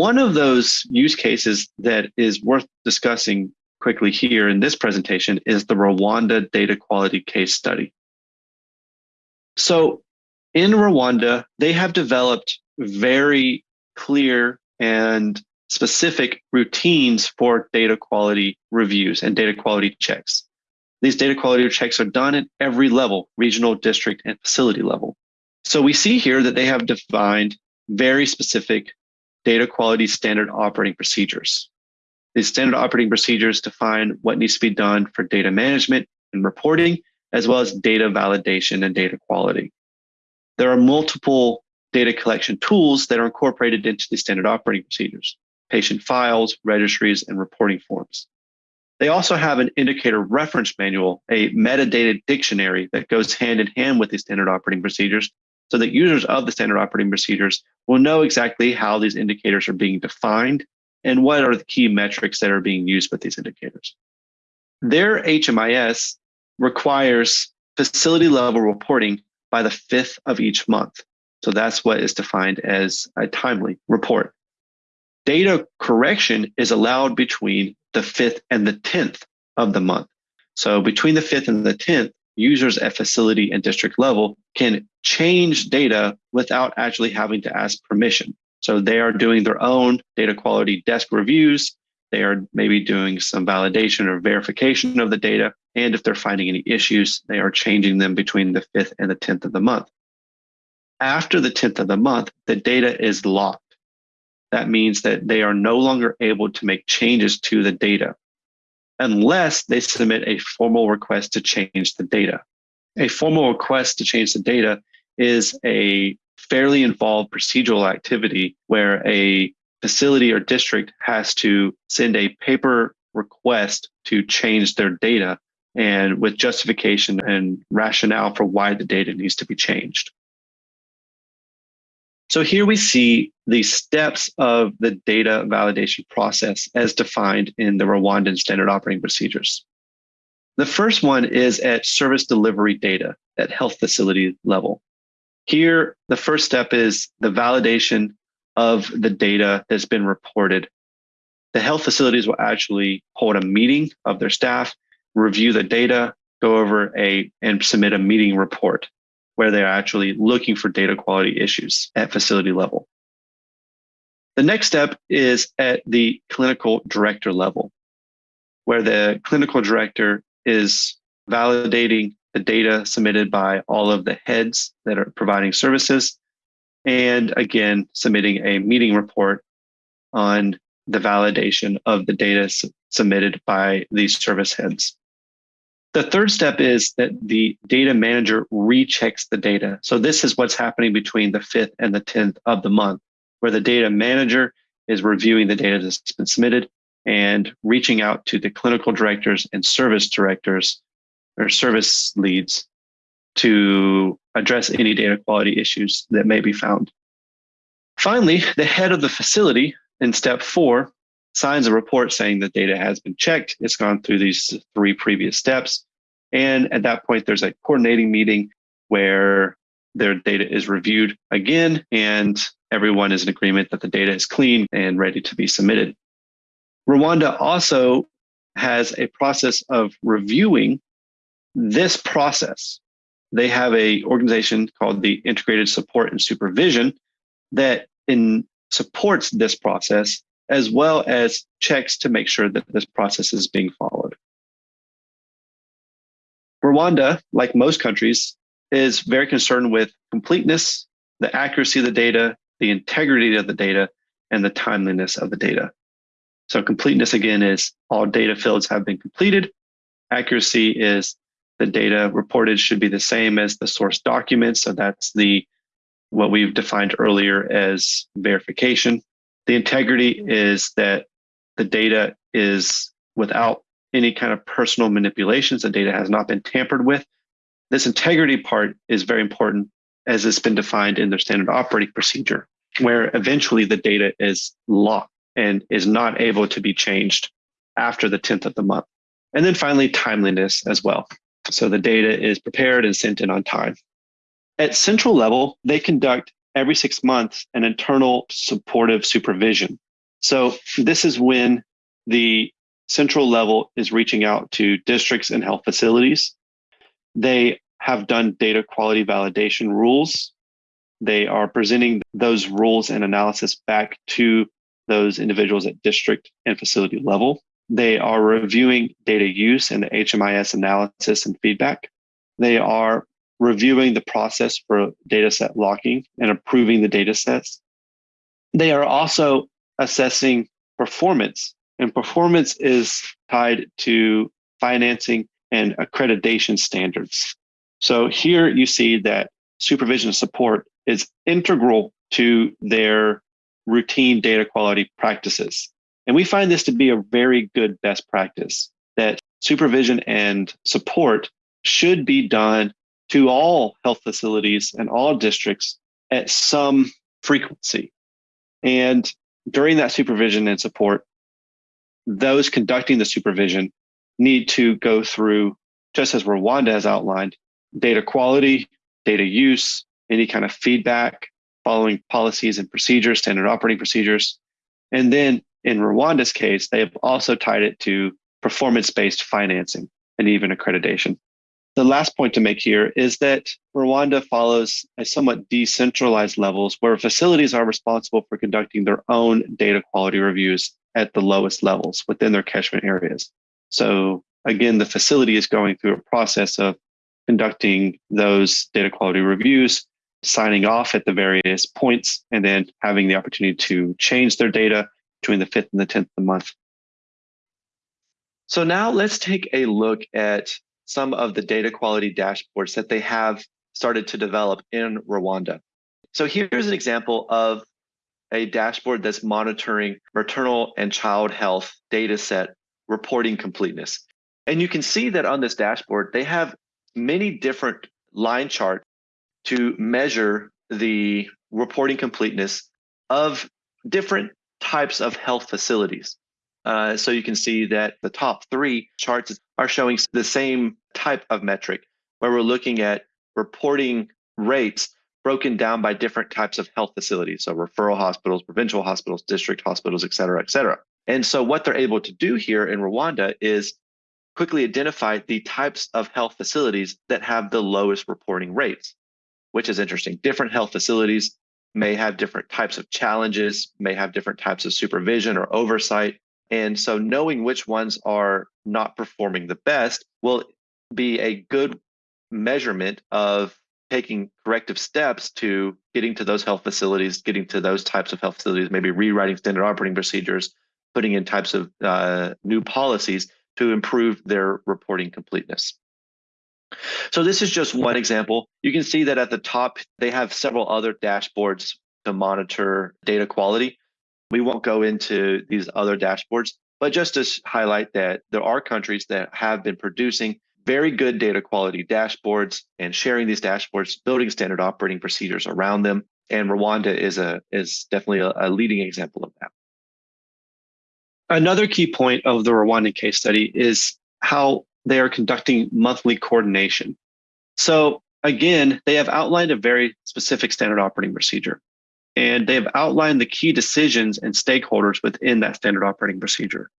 One of those use cases that is worth discussing quickly here in this presentation is the Rwanda data quality case study. So in Rwanda, they have developed very clear and specific routines for data quality reviews and data quality checks. These data quality checks are done at every level, regional, district, and facility level. So we see here that they have defined very specific data quality standard operating procedures. These standard operating procedures define what needs to be done for data management and reporting, as well as data validation and data quality. There are multiple data collection tools that are incorporated into the standard operating procedures, patient files, registries, and reporting forms. They also have an indicator reference manual, a metadata dictionary that goes hand in hand with the standard operating procedures so that users of the standard operating procedures will know exactly how these indicators are being defined and what are the key metrics that are being used with these indicators. Their HMIS requires facility level reporting by the fifth of each month. So that's what is defined as a timely report. Data correction is allowed between the fifth and the 10th of the month. So between the fifth and the 10th, users at facility and district level can change data without actually having to ask permission. So they are doing their own data quality desk reviews. They are maybe doing some validation or verification of the data. And if they're finding any issues, they are changing them between the 5th and the 10th of the month. After the 10th of the month, the data is locked. That means that they are no longer able to make changes to the data unless they submit a formal request to change the data. A formal request to change the data is a fairly involved procedural activity where a facility or district has to send a paper request to change their data and with justification and rationale for why the data needs to be changed. So here we see the steps of the data validation process as defined in the Rwandan standard operating procedures. The first one is at service delivery data at health facility level. Here, the first step is the validation of the data that's been reported. The health facilities will actually hold a meeting of their staff, review the data, go over a and submit a meeting report where they're actually looking for data quality issues at facility level. The next step is at the clinical director level, where the clinical director is validating the data submitted by all of the heads that are providing services, and again, submitting a meeting report on the validation of the data submitted by these service heads. The third step is that the data manager rechecks the data. So this is what's happening between the 5th and the 10th of the month, where the data manager is reviewing the data that's been submitted and reaching out to the clinical directors and service directors or service leads to address any data quality issues that may be found. Finally, the head of the facility in step four signs a report saying the data has been checked. It's gone through these three previous steps. And at that point, there's a coordinating meeting where their data is reviewed again, and everyone is in agreement that the data is clean and ready to be submitted. Rwanda also has a process of reviewing this process. They have a organization called the Integrated Support and Supervision that in supports this process as well as checks to make sure that this process is being followed. Rwanda, like most countries, is very concerned with completeness, the accuracy of the data, the integrity of the data, and the timeliness of the data. So completeness again is all data fields have been completed. Accuracy is the data reported should be the same as the source document. So that's the what we've defined earlier as verification. The integrity is that the data is without any kind of personal manipulations. The data has not been tampered with. This integrity part is very important as it's been defined in their standard operating procedure, where eventually the data is locked and is not able to be changed after the 10th of the month. And then finally, timeliness as well. So the data is prepared and sent in on time. At central level, they conduct every six months an internal supportive supervision So this is when the central level is reaching out to districts and health facilities. They have done data quality validation rules. They are presenting those rules and analysis back to those individuals at district and facility level. They are reviewing data use and the HMIS analysis and feedback. They are reviewing the process for dataset locking and approving the data sets. They are also assessing performance, and performance is tied to financing and accreditation standards. So here you see that supervision support is integral to their routine data quality practices. And we find this to be a very good best practice that supervision and support should be done to all health facilities and all districts at some frequency. And during that supervision and support, those conducting the supervision need to go through, just as Rwanda has outlined, data quality, data use, any kind of feedback, following policies and procedures, standard operating procedures. And then in Rwanda's case, they have also tied it to performance-based financing and even accreditation. The last point to make here is that Rwanda follows a somewhat decentralized levels where facilities are responsible for conducting their own data quality reviews at the lowest levels within their catchment areas. So again, the facility is going through a process of conducting those data quality reviews, signing off at the various points, and then having the opportunity to change their data between the 5th and the 10th of the month. So now let's take a look at some of the data quality dashboards that they have started to develop in Rwanda. So here's an example of a dashboard that's monitoring maternal and child health data set reporting completeness. And you can see that on this dashboard, they have many different line charts to measure the reporting completeness of different types of health facilities. Uh, so you can see that the top three charts are showing the same type of metric where we're looking at reporting rates broken down by different types of health facilities. So referral hospitals, provincial hospitals, district hospitals, et cetera, et cetera. And so what they're able to do here in Rwanda is quickly identify the types of health facilities that have the lowest reporting rates, which is interesting. Different health facilities may have different types of challenges, may have different types of supervision or oversight. And so knowing which ones are not performing the best will be a good measurement of taking corrective steps to getting to those health facilities, getting to those types of health facilities, maybe rewriting standard operating procedures, putting in types of uh, new policies to improve their reporting completeness. So this is just one example. You can see that at the top, they have several other dashboards to monitor data quality. We won't go into these other dashboards, but just to highlight that there are countries that have been producing very good data quality dashboards and sharing these dashboards, building standard operating procedures around them. And Rwanda is a is definitely a, a leading example of that. Another key point of the Rwandan case study is how they are conducting monthly coordination. So again, they have outlined a very specific standard operating procedure and they have outlined the key decisions and stakeholders within that standard operating procedure.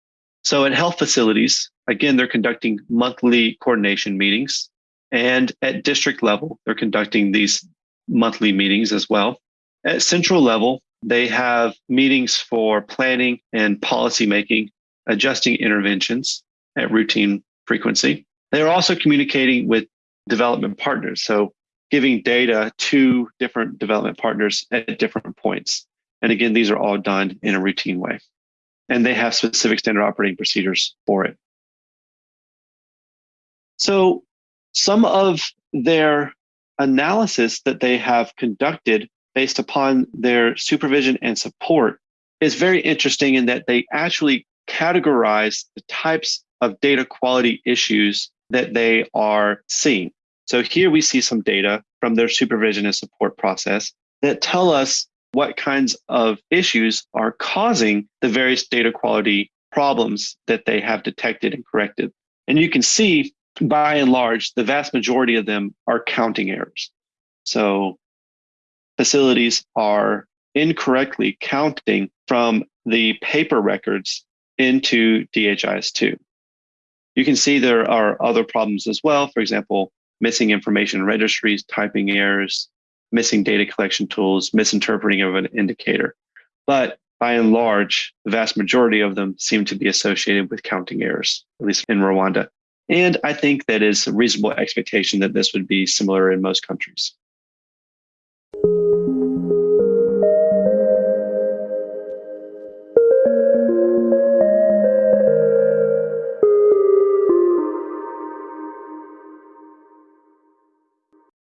So at health facilities, again, they're conducting monthly coordination meetings. And at district level, they're conducting these monthly meetings as well. At central level, they have meetings for planning and policy making, adjusting interventions at routine frequency. They are also communicating with development partners. So giving data to different development partners at different points. And again, these are all done in a routine way and they have specific standard operating procedures for it. So some of their analysis that they have conducted based upon their supervision and support is very interesting in that they actually categorize the types of data quality issues that they are seeing. So here we see some data from their supervision and support process that tell us what kinds of issues are causing the various data quality problems that they have detected and corrected. And you can see by and large, the vast majority of them are counting errors. So facilities are incorrectly counting from the paper records into DHIS2. You can see there are other problems as well. For example, missing information in registries, typing errors, missing data collection tools, misinterpreting of an indicator. But by and large, the vast majority of them seem to be associated with counting errors, at least in Rwanda. And I think that is a reasonable expectation that this would be similar in most countries.